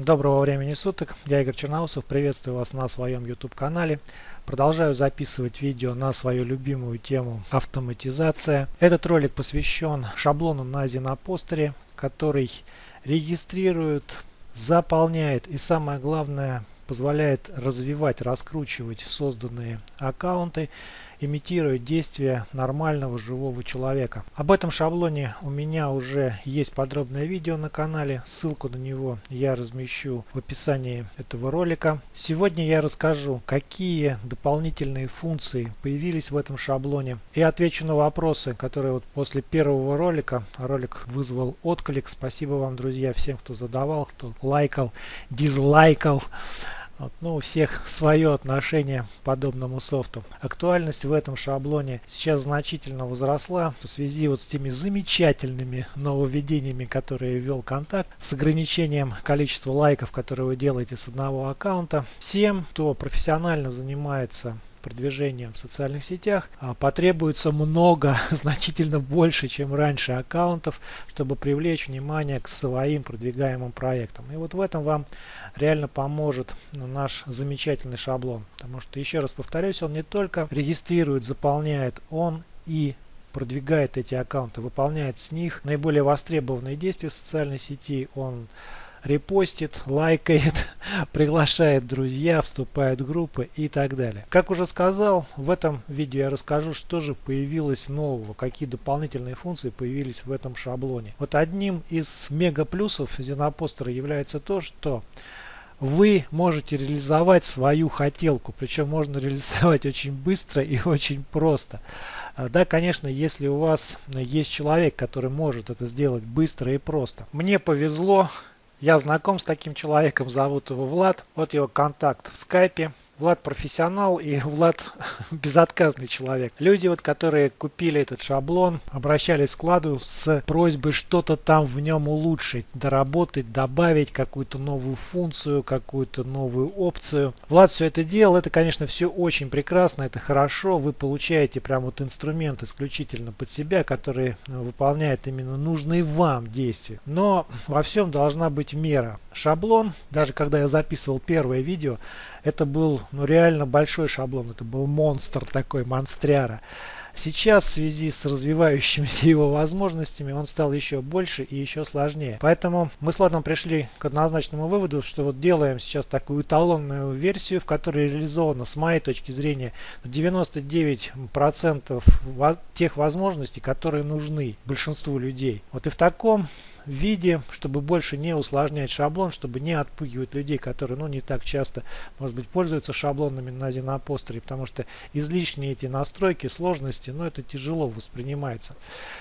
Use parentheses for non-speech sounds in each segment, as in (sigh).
Доброго времени суток, я Игорь Черноусов, приветствую вас на своем YouTube канале. Продолжаю записывать видео на свою любимую тему автоматизация. Этот ролик посвящен шаблону на Зинопостере, который регистрирует, заполняет и самое главное позволяет развивать, раскручивать созданные аккаунты имитируя действия нормального живого человека. Об этом шаблоне у меня уже есть подробное видео на канале. Ссылку на него я размещу в описании этого ролика. Сегодня я расскажу, какие дополнительные функции появились в этом шаблоне. И отвечу на вопросы, которые вот после первого ролика, ролик вызвал отклик. Спасибо вам, друзья, всем, кто задавал, кто лайкал, дизлайкал. Вот, ну, у всех (laughs) свое отношение к подобному софту. Актуальность в этом шаблоне сейчас значительно возросла в связи вот с теми замечательными нововведениями, которые ввел контакт, с ограничением количества лайков, которые вы делаете с одного аккаунта. Всем, кто профессионально занимается продвижением в социальных сетях а, потребуется много, (laughs) значительно больше, чем раньше аккаунтов, чтобы привлечь внимание к своим продвигаемым проектам. И вот в этом вам реально поможет ну, наш замечательный шаблон. Потому что, еще раз повторюсь, он не только регистрирует, заполняет, он и продвигает эти аккаунты, выполняет с них наиболее востребованные действия в социальной сети, он репостит, лайкает, (laughs) приглашает друзья, вступает в группы и так далее. Как уже сказал, в этом видео я расскажу, что же появилось нового, какие дополнительные функции появились в этом шаблоне. Вот одним из мега плюсов Зенопостера является то, что вы можете реализовать свою хотелку, причем можно (laughs) реализовать очень быстро и очень просто. А, да, конечно, если у вас есть человек, который может это сделать быстро и просто. Мне повезло, я знаком с таким человеком, зовут его Влад. Вот его контакт в скайпе. Влад профессионал и Влад (laughs) безотказный человек. Люди, вот, которые купили этот шаблон, обращались к Владу с просьбой что-то там в нем улучшить, доработать, добавить какую-то новую функцию, какую-то новую опцию. Влад все это делал. Это, конечно, все очень прекрасно, это хорошо. Вы получаете прям вот инструмент исключительно под себя, который выполняет именно нужные вам действия. Но во всем должна быть мера. Шаблон, даже когда я записывал первое видео, это был ну, реально большой шаблон, это был монстр такой, монстряра. Сейчас в связи с развивающимися (laughs) его возможностями он стал еще больше и еще сложнее. Поэтому мы с Ладом пришли к однозначному выводу, что вот делаем сейчас такую эталонную версию, в которой реализовано с моей точки зрения 99% тех возможностей, которые нужны большинству людей. Вот и в таком виде, чтобы больше не усложнять шаблон, чтобы не отпугивать людей, которые ну, не так часто, может быть, пользуются шаблонами на Зинопостере, потому что излишние эти настройки, сложности, ну, это тяжело воспринимается.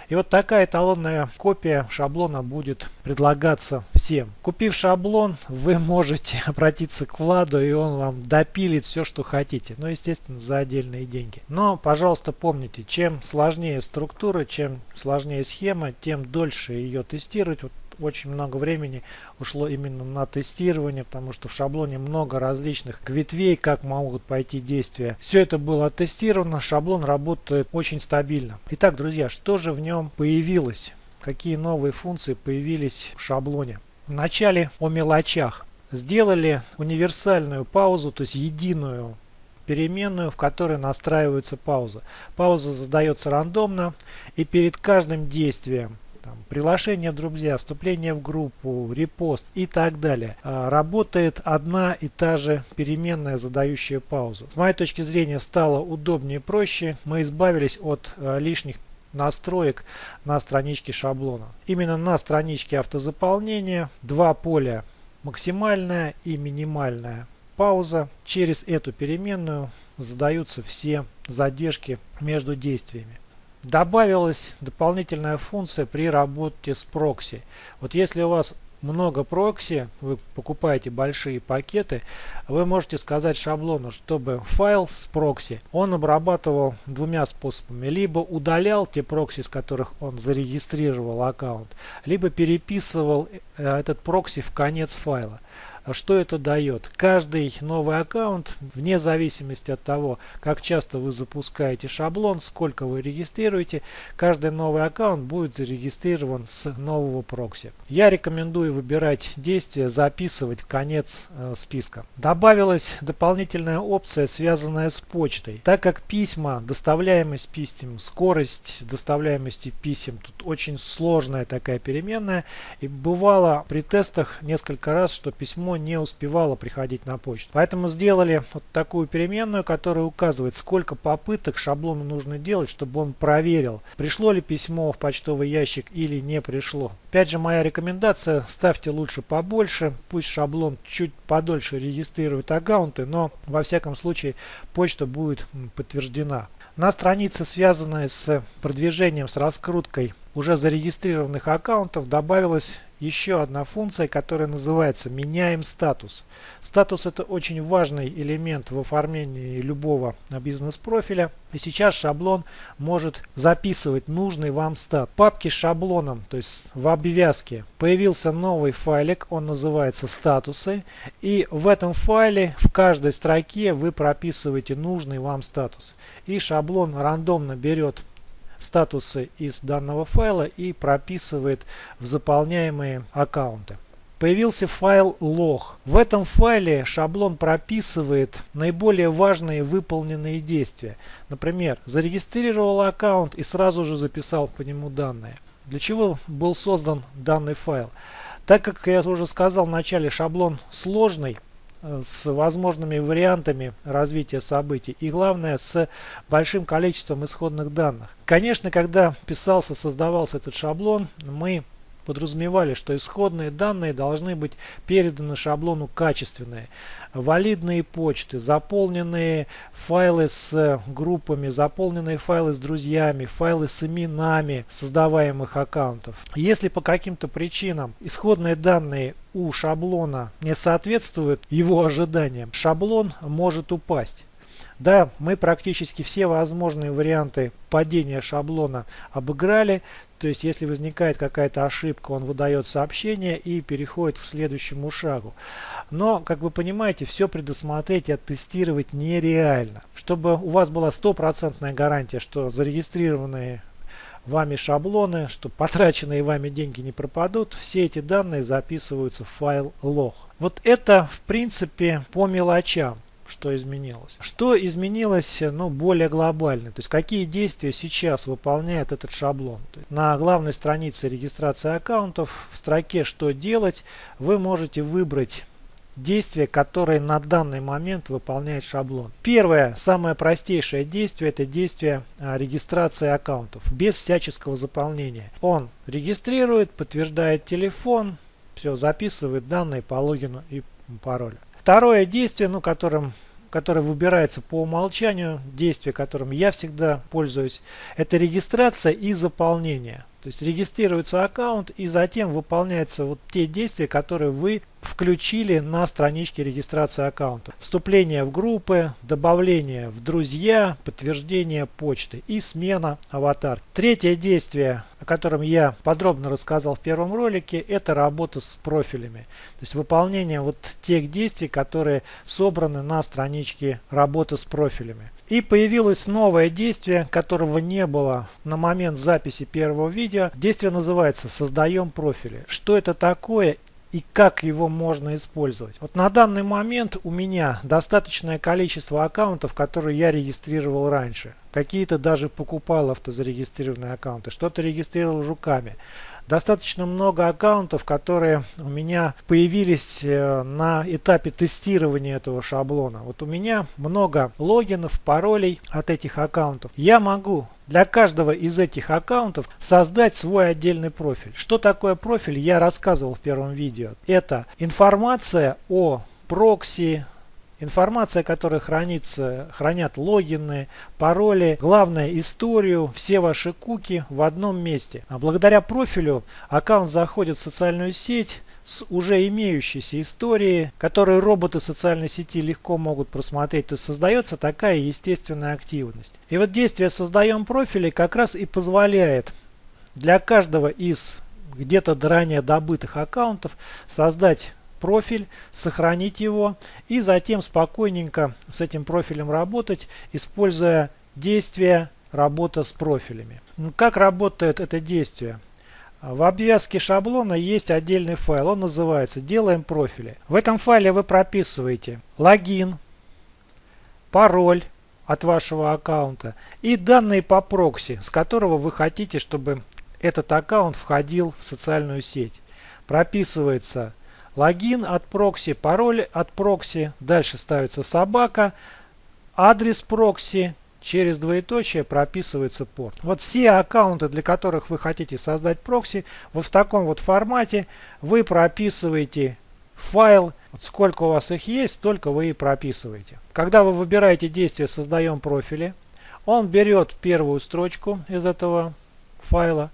И вот такая эталонная копия шаблона будет предлагаться всем. Купив шаблон, вы можете (laughs) обратиться к Владу, и он вам допилит все, что хотите. Но, естественно, за отдельные деньги. Но, пожалуйста, помните, чем сложнее структура, чем сложнее схема, тем дольше ее тестировать тестировать. Вот очень много времени ушло именно на тестирование, потому что в шаблоне много различных ветвей, как могут пойти действия. Все это было оттестировано, шаблон работает очень стабильно. Итак, друзья, что же в нем появилось? Какие новые функции появились в шаблоне? Вначале о мелочах. Сделали универсальную паузу, то есть единую переменную, в которой настраивается пауза. Пауза задается рандомно и перед каждым действием там, приглашение друзья, вступление в группу, репост и так далее. А, работает одна и та же переменная, задающая паузу. С моей точки зрения стало удобнее и проще. Мы избавились от а, лишних настроек на страничке шаблона. Именно на страничке автозаполнения два поля максимальная и минимальная пауза. Через эту переменную задаются все задержки между действиями. Добавилась дополнительная функция при работе с прокси. Вот если у вас много прокси, вы покупаете большие пакеты, вы можете сказать шаблону, чтобы файл с прокси он обрабатывал двумя способами. Либо удалял те прокси, с которых он зарегистрировал аккаунт, либо переписывал э, этот прокси в конец файла. Что это дает? Каждый новый аккаунт, вне зависимости от того, как часто вы запускаете шаблон, сколько вы регистрируете, каждый новый аккаунт будет зарегистрирован с нового прокси. Я рекомендую выбирать действие, записывать конец э, списка. Добавилась дополнительная опция, связанная с почтой. Так как письма, доставляемость писем, скорость доставляемости писем, тут очень сложная такая переменная. И бывало при тестах несколько раз, что письмо не успевало приходить на почту. Поэтому сделали вот такую переменную, которая указывает, сколько попыток шаблону нужно делать, чтобы он проверил, пришло ли письмо в почтовый ящик или не пришло. Опять же, моя рекомендация, ставьте лучше побольше, пусть шаблон чуть подольше регистрирует аккаунты, но во всяком случае почта будет подтверждена. На странице, связанной с продвижением, с раскруткой уже зарегистрированных аккаунтов, добавилась еще одна функция, которая называется «Меняем статус». Статус – это очень важный элемент в оформлении любого бизнес-профиля. И сейчас шаблон может записывать нужный вам стат. В папке с шаблоном, то есть в обвязке, появился новый файлик, он называется «Статусы». И в этом файле в каждой строке вы прописываете нужный вам статус. И шаблон рандомно берет статусы из данного файла и прописывает в заполняемые аккаунты. Появился файл log. В этом файле шаблон прописывает наиболее важные выполненные действия. Например, зарегистрировал аккаунт и сразу же записал по нему данные. Для чего был создан данный файл? Так как я уже сказал в начале, шаблон сложный, с возможными вариантами развития событий и главное с большим количеством исходных данных. Конечно, когда писался, создавался этот шаблон, мы подразумевали, что исходные данные должны быть переданы шаблону качественные. Валидные почты, заполненные файлы с группами, заполненные файлы с друзьями, файлы с именами создаваемых аккаунтов. Если по каким-то причинам исходные данные у шаблона не соответствуют его ожиданиям, шаблон может упасть. Да, мы практически все возможные варианты падения шаблона обыграли. То есть, если возникает какая-то ошибка, он выдает сообщение и переходит к следующему шагу. Но, как вы понимаете, все предусмотреть и оттестировать нереально. Чтобы у вас была стопроцентная гарантия, что зарегистрированные вами шаблоны, что потраченные вами деньги не пропадут, все эти данные записываются в файл log. Вот это в принципе по мелочам что изменилось. Что изменилось ну, более глобально, то есть какие действия сейчас выполняет этот шаблон. на главной странице регистрации аккаунтов в строке «Что делать» вы можете выбрать действия, которые на данный момент выполняет шаблон. Первое, самое простейшее действие, это действие а, регистрации аккаунтов, без всяческого заполнения. Он регистрирует, подтверждает телефон, все, записывает данные по логину и паролю. Второе действие, ну, которым, которое выбирается по умолчанию, действие, которым я всегда пользуюсь, это регистрация и заполнение. То есть регистрируется аккаунт и затем выполняются вот те действия, которые вы включили на страничке регистрации аккаунта. Вступление в группы, добавление в друзья, подтверждение почты и смена аватар. Третье действие, котором я подробно рассказал в первом ролике, это работа с профилями. То есть выполнение вот тех действий, которые собраны на страничке работы с профилями. И появилось новое действие, которого не было на момент записи первого видео. Действие называется «Создаем профили». Что это такое и как его можно использовать. Вот на данный момент у меня достаточное количество аккаунтов, которые я регистрировал раньше. Какие-то даже покупал автозарегистрированные аккаунты, что-то регистрировал руками. Достаточно много аккаунтов, которые у меня появились э, на этапе тестирования этого шаблона. Вот у меня много логинов, паролей от этих аккаунтов. Я могу для каждого из этих аккаунтов создать свой отдельный профиль. Что такое профиль, я рассказывал в первом видео. Это информация о прокси, Информация, которая хранится, хранят логины, пароли, главное историю, все ваши куки в одном месте. А благодаря профилю аккаунт заходит в социальную сеть, с уже имеющейся историей, которые роботы социальной сети легко могут просмотреть, то есть создается такая естественная активность. И вот действие «Создаем профили» как раз и позволяет для каждого из где-то ранее добытых аккаунтов создать профиль, сохранить его и затем спокойненько с этим профилем работать, используя действие работа с профилями. Ну, как работает это действие? В обвязке шаблона есть отдельный файл, он называется «Делаем профили». В этом файле вы прописываете логин, пароль от вашего аккаунта и данные по прокси, с которого вы хотите, чтобы этот аккаунт входил в социальную сеть. Прописывается логин от прокси, пароль от прокси, дальше ставится собака, адрес прокси, через двоеточие прописывается порт. Вот все аккаунты, для которых вы хотите создать прокси, вот в таком вот формате вы прописываете файл. Вот сколько у вас их есть, столько вы и прописываете. Когда вы выбираете действие «Создаем профили», он берет первую строчку из этого файла,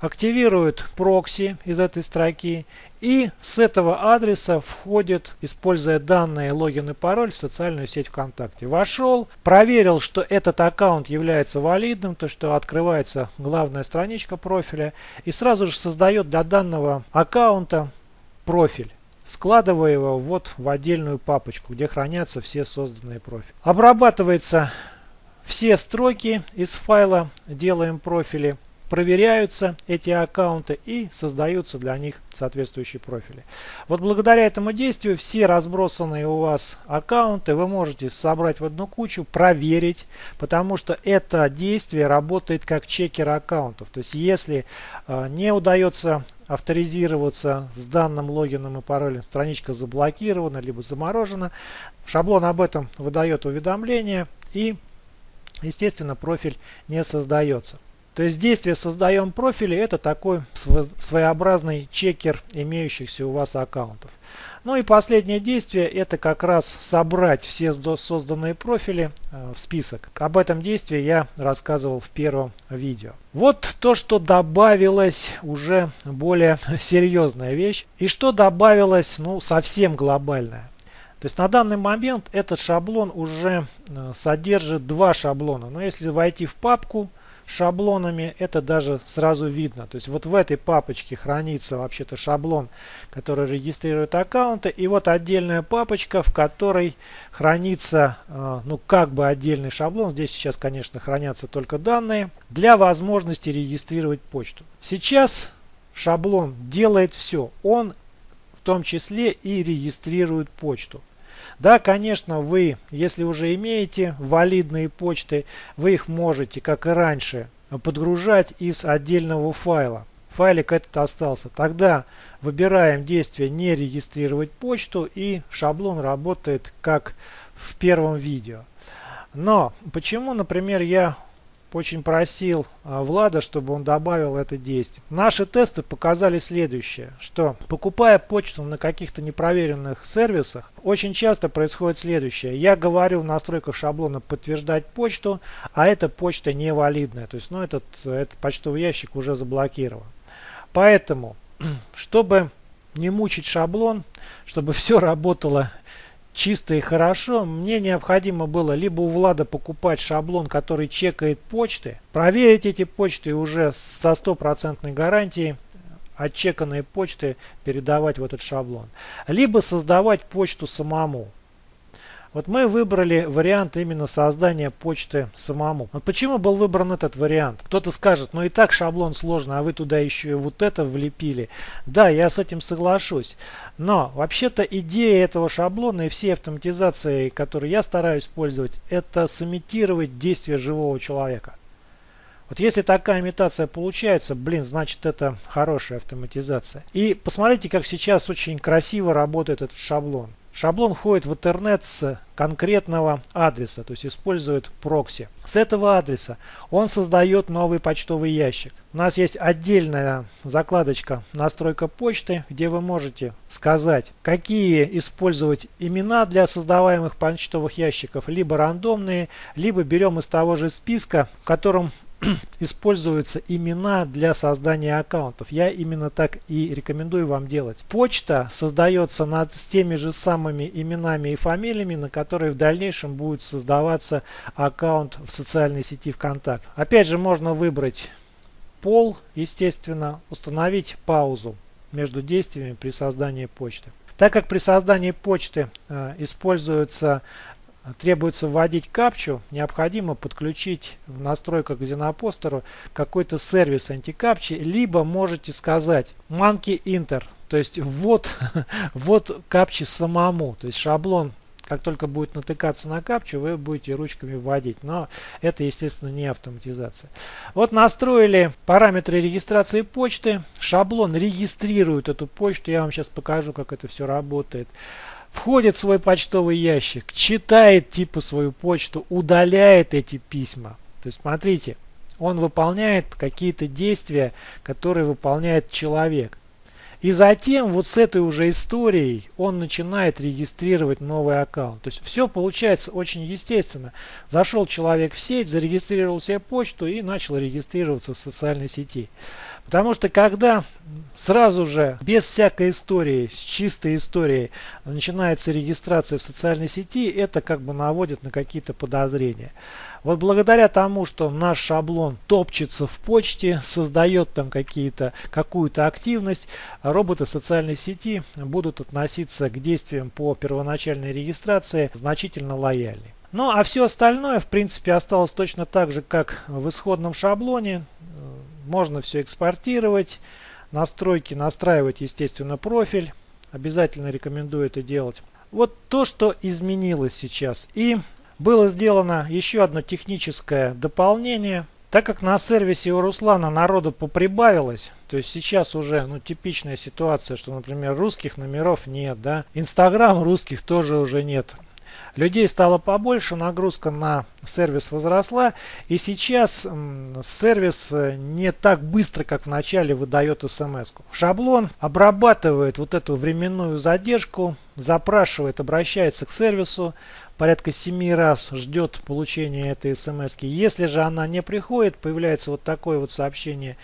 активирует прокси из этой строки и с этого адреса входит, используя данные логин и пароль в социальную сеть ВКонтакте. Вошел, проверил, что этот аккаунт является валидным, то что открывается главная страничка профиля и сразу же создает для данного аккаунта профиль складывая его вот в отдельную папочку, где хранятся все созданные профили. Обрабатывается все строки из файла «Делаем профили» проверяются эти аккаунты и создаются для них соответствующие профили. Вот благодаря этому действию все разбросанные у вас аккаунты вы можете собрать в одну кучу, проверить, потому что это действие работает как чекер аккаунтов. То есть если э, не удается авторизироваться с данным логином и паролем, страничка заблокирована либо заморожена, шаблон об этом выдает уведомление и естественно профиль не создается. То есть действие «Создаем профили» это такой своеобразный чекер имеющихся у вас аккаунтов. Ну и последнее действие это как раз собрать все созданные профили э, в список. Об этом действии я рассказывал в первом видео. Вот то, что добавилось уже более (laughs) серьезная вещь. И что добавилось ну совсем глобальное. То есть на данный момент этот шаблон уже э, содержит два шаблона. Но если войти в папку шаблонами, это даже сразу видно. То есть вот в этой папочке хранится вообще-то шаблон, который регистрирует аккаунты. И вот отдельная папочка, в которой хранится, э, ну как бы отдельный шаблон. Здесь сейчас, конечно, хранятся только данные для возможности регистрировать почту. Сейчас шаблон делает все. Он в том числе и регистрирует почту. Да, конечно, вы, если уже имеете валидные почты, вы их можете, как и раньше, подгружать из отдельного файла. Файлик этот остался. Тогда выбираем действие «Не регистрировать почту» и шаблон работает как в первом видео. Но почему, например, я очень просил а, Влада, чтобы он добавил это действие. Наши тесты показали следующее, что покупая почту на каких-то непроверенных сервисах, очень часто происходит следующее. Я говорю в настройках шаблона подтверждать почту, а эта почта невалидная. То есть ну, этот, этот почтовый ящик уже заблокирован. Поэтому, (clears throat) чтобы не мучить шаблон, чтобы все работало чисто и хорошо, мне необходимо было либо у Влада покупать шаблон, который чекает почты, проверить эти почты уже со стопроцентной гарантией, отчеканные почты передавать в этот шаблон, либо создавать почту самому. Вот мы выбрали вариант именно создания почты самому. Вот почему был выбран этот вариант? Кто-то скажет, ну и так шаблон сложно, а вы туда еще и вот это влепили. Да, я с этим соглашусь. Но вообще-то идея этого шаблона и все автоматизации, которые я стараюсь использовать, это сымитировать действие живого человека. Вот если такая имитация получается, блин, значит это хорошая автоматизация. И посмотрите, как сейчас очень красиво работает этот шаблон. Шаблон входит в интернет с конкретного адреса, то есть использует прокси. С этого адреса он создает новый почтовый ящик. У нас есть отдельная закладочка настройка почты, где вы можете сказать, какие использовать имена для создаваемых почтовых ящиков, либо рандомные, либо берем из того же списка, в котором (clears throat) используются имена для создания аккаунтов. Я именно так и рекомендую вам делать. Почта создается над, с теми же самыми именами и фамилиями, на которые в дальнейшем будет создаваться аккаунт в социальной сети ВКонтакт. Опять же можно выбрать пол, естественно, установить паузу между действиями при создании почты. Так как при создании почты э, используется требуется вводить капчу, необходимо подключить в настройках Xenopостеру какой-то сервис антикапчи, либо можете сказать monkey enter, то есть ввод, (laughs) ввод капчи самому, то есть шаблон как только будет натыкаться на капчу, вы будете ручками вводить. Но это, естественно, не автоматизация. Вот настроили параметры регистрации почты. Шаблон регистрирует эту почту. Я вам сейчас покажу, как это все работает входит в свой почтовый ящик, читает типа свою почту, удаляет эти письма. То есть смотрите, он выполняет какие-то действия, которые выполняет человек. И затем вот с этой уже историей он начинает регистрировать новый аккаунт. То есть все получается очень естественно. Зашел человек в сеть, зарегистрировал себе почту и начал регистрироваться в социальной сети. Потому что когда сразу же, без всякой истории, с чистой историей, начинается регистрация в социальной сети, это как бы наводит на какие-то подозрения. Вот благодаря тому, что наш шаблон топчется в почте, создает там какие-то какую-то активность, роботы социальной сети будут относиться к действиям по первоначальной регистрации значительно лояльнее. Ну а все остальное в принципе осталось точно так же, как в исходном шаблоне. Можно все экспортировать, настройки настраивать, естественно, профиль. Обязательно рекомендую это делать. Вот то, что изменилось сейчас. И было сделано еще одно техническое дополнение. Так как на сервисе у Руслана народу поприбавилось, то есть сейчас уже ну, типичная ситуация, что, например, русских номеров нет, да, Инстаграм русских тоже уже нет. Людей стало побольше, нагрузка на сервис возросла, и сейчас сервис э, не так быстро, как в начале выдает смс. -ку. Шаблон обрабатывает вот эту временную задержку, запрашивает, обращается к сервису, порядка 7 раз ждет получения этой смс. -ки. Если же она не приходит, появляется вот такое вот сообщение,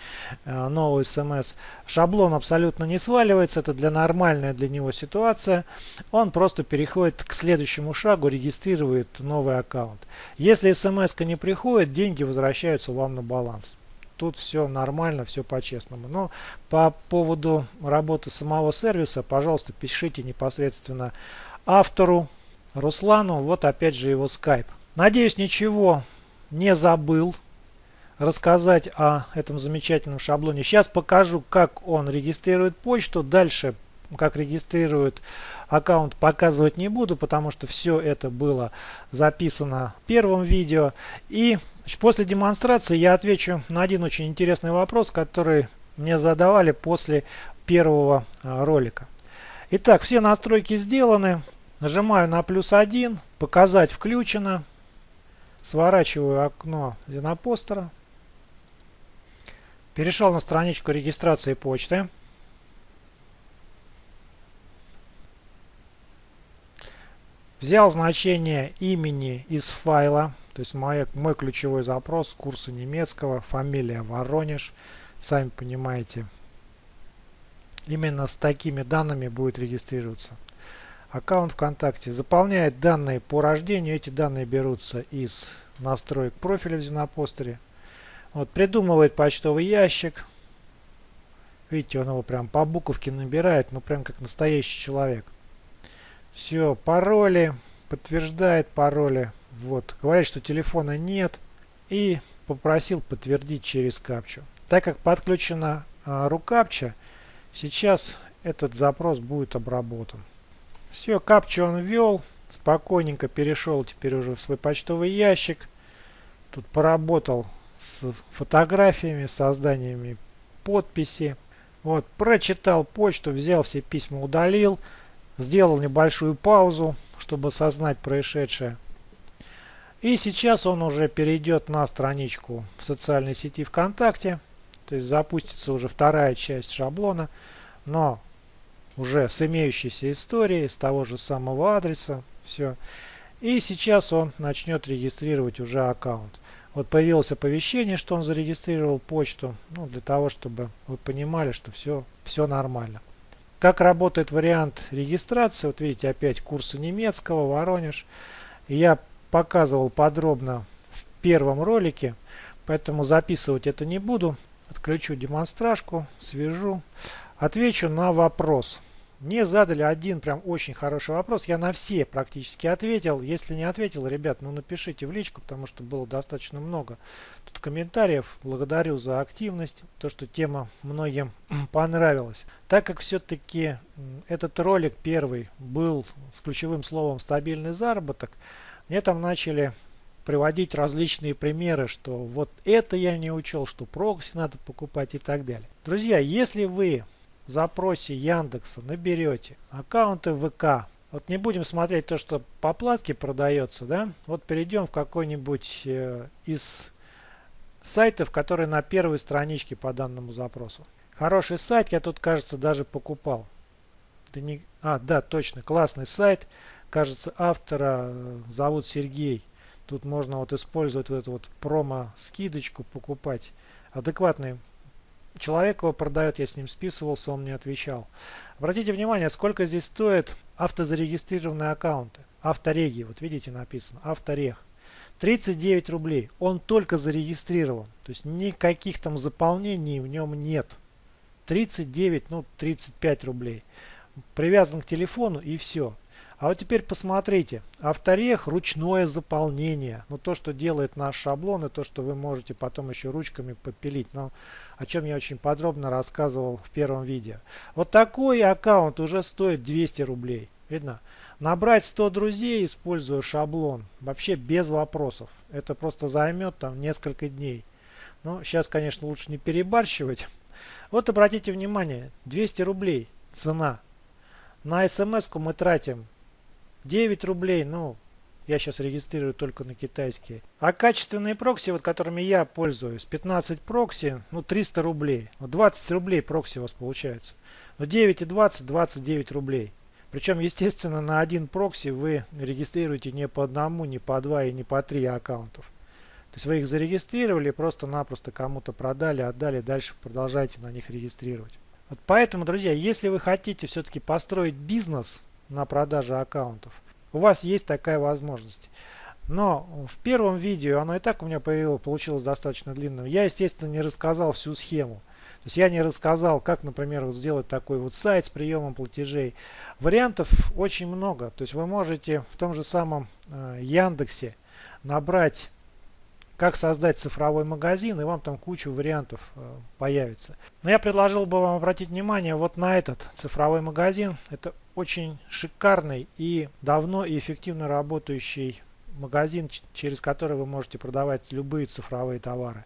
э, новый смс. Шаблон абсолютно не сваливается, это для нормальная для него ситуация. Он просто переходит к следующему шагу, регистрирует новый аккаунт. Если смс не приходит, деньги возвращаются вам на баланс тут все нормально, все по-честному. Но по поводу работы самого сервиса, пожалуйста, пишите непосредственно автору Руслану. Вот опять же его скайп. Надеюсь, ничего не забыл рассказать о этом замечательном шаблоне. Сейчас покажу, как он регистрирует почту. Дальше, как регистрирует аккаунт, показывать не буду, потому что все это было записано в первом видео. И после демонстрации я отвечу на один очень интересный вопрос, который мне задавали после первого а, ролика. Итак, все настройки сделаны. Нажимаю на плюс 1, показать включено. Сворачиваю окно Зенопостера. Перешел на страничку регистрации почты. Взял значение имени из файла, то есть мой, мой ключевой запрос, курсы немецкого, фамилия Воронеж. Сами понимаете, именно с такими данными будет регистрироваться аккаунт ВКонтакте. Заполняет данные по рождению. Эти данные берутся из настроек профиля в Зенопостере. Вот, придумывает почтовый ящик. Видите, он его прям по буковке набирает, ну прям как настоящий человек. Все, пароли, подтверждает пароли. Вот, говорит, что телефона нет. И попросил подтвердить через капчу. Так как подключена а, рукапча, сейчас этот запрос будет обработан. Все, капчу он ввел. Спокойненько перешел теперь уже в свой почтовый ящик. Тут поработал с фотографиями, созданиями подписи. Вот, прочитал почту, взял все письма, удалил. Сделал небольшую паузу, чтобы осознать происшедшее. И сейчас он уже перейдет на страничку в социальной сети ВКонтакте. То есть запустится уже вторая часть шаблона. Но уже с имеющейся историей, с того же самого адреса. Все. И сейчас он начнет регистрировать уже аккаунт. Вот появилось оповещение, что он зарегистрировал почту. Ну, для того, чтобы вы понимали, что все, все нормально. Как работает вариант регистрации? Вот видите, опять курсы немецкого, Воронеж. Я показывал подробно в первом ролике, поэтому записывать это не буду. Отключу демонстражку, свяжу. Отвечу на вопрос. Мне задали один прям очень хороший вопрос. Я на все практически ответил. Если не ответил, ребят, ну напишите в личку, потому что было достаточно много тут комментариев. Благодарю за активность, то, что тема многим (clears throat) понравилась. Так как все-таки этот ролик первый был с ключевым словом стабильный заработок, мне там начали приводить различные примеры, что вот это я не учел, что прокси надо покупать и так далее. Друзья, если вы запросе Яндекса наберете аккаунты ВК, вот не будем смотреть то, что по платке продается, да, вот перейдем в какой-нибудь э, из сайтов, которые на первой страничке по данному запросу. Хороший сайт, я тут, кажется, даже покупал. Да не... А, да, точно, классный сайт. Кажется, автора э, зовут Сергей. Тут можно вот использовать вот эту вот промо-скидочку, покупать. Адекватный человек его продает, я с ним списывался, он мне отвечал. Обратите внимание, сколько здесь стоит автозарегистрированные аккаунты. Автореги, вот видите написано, авторег. 39 рублей. Он только зарегистрирован. То есть никаких там заполнений в нем нет. 39, ну 35 рублей. Привязан к телефону и все. А вот теперь посмотрите, авторех ручное заполнение. Ну то, что делает наш шаблон и то, что вы можете потом еще ручками подпилить. Но о чем я очень подробно рассказывал в первом видео. Вот такой аккаунт уже стоит 200 рублей. Видно? Набрать 100 друзей, используя шаблон, вообще без вопросов. Это просто займет там несколько дней. Ну, сейчас, конечно, лучше не перебарщивать. Вот обратите внимание, 200 рублей цена. На смс мы тратим 9 рублей, ну, я сейчас регистрирую только на китайские. А качественные прокси, вот которыми я пользуюсь, 15 прокси, ну 300 рублей. Вот 20 рублей прокси у вас получается. Но 9 и 20, 29 рублей. Причем, естественно, на один прокси вы регистрируете не по одному, не по два и не по три аккаунтов. То есть вы их зарегистрировали, просто-напросто кому-то продали, отдали, дальше продолжайте на них регистрировать. Вот поэтому, друзья, если вы хотите все-таки построить бизнес на продаже аккаунтов, у вас есть такая возможность. Но в первом видео, оно и так у меня появилось, получилось достаточно длинным, я, естественно, не рассказал всю схему. То есть я не рассказал, как, например, вот сделать такой вот сайт с приемом платежей. Вариантов очень много. То есть вы можете в том же самом э, Яндексе набрать как создать цифровой магазин, и вам там кучу вариантов э, появится. Но я предложил бы вам обратить внимание вот на этот цифровой магазин. Это очень шикарный и давно и эффективно работающий магазин, через который вы можете продавать любые цифровые товары.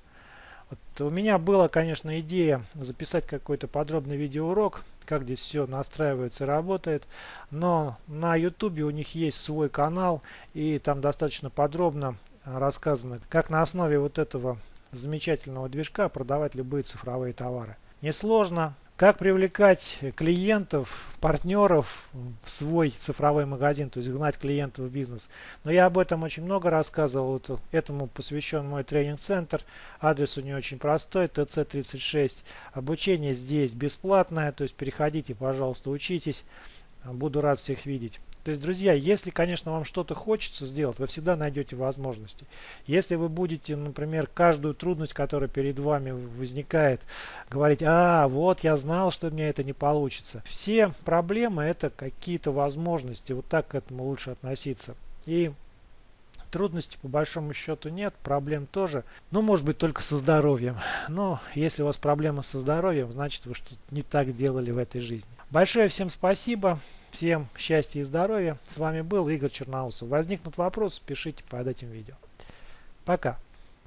Вот у меня была, конечно, идея записать какой-то подробный видеоурок, как здесь все настраивается и работает, но на YouTube у них есть свой канал, и там достаточно подробно рассказано, как на основе вот этого замечательного движка продавать любые цифровые товары. Несложно, как привлекать клиентов, партнеров в свой цифровой магазин, то есть гнать клиентов в бизнес. Но я об этом очень много рассказывал, этому посвящен мой тренинг-центр. Адрес у него очень простой, ТЦ36. Обучение здесь бесплатное, то есть переходите, пожалуйста, учитесь. Буду рад всех видеть. То есть, друзья, если, конечно, вам что-то хочется сделать, вы всегда найдете возможности. Если вы будете, например, каждую трудность, которая перед вами возникает, говорить, а, вот я знал, что у меня это не получится. Все проблемы это какие-то возможности, вот так к этому лучше относиться. И Трудностей по большому счету нет, проблем тоже. Ну, может быть, только со здоровьем. Но если у вас проблемы со здоровьем, значит вы что-то не так делали в этой жизни. Большое всем спасибо. Всем счастья и здоровья. С вами был Игорь Черноусов. Возникнут вопросы, пишите под этим видео. Пока.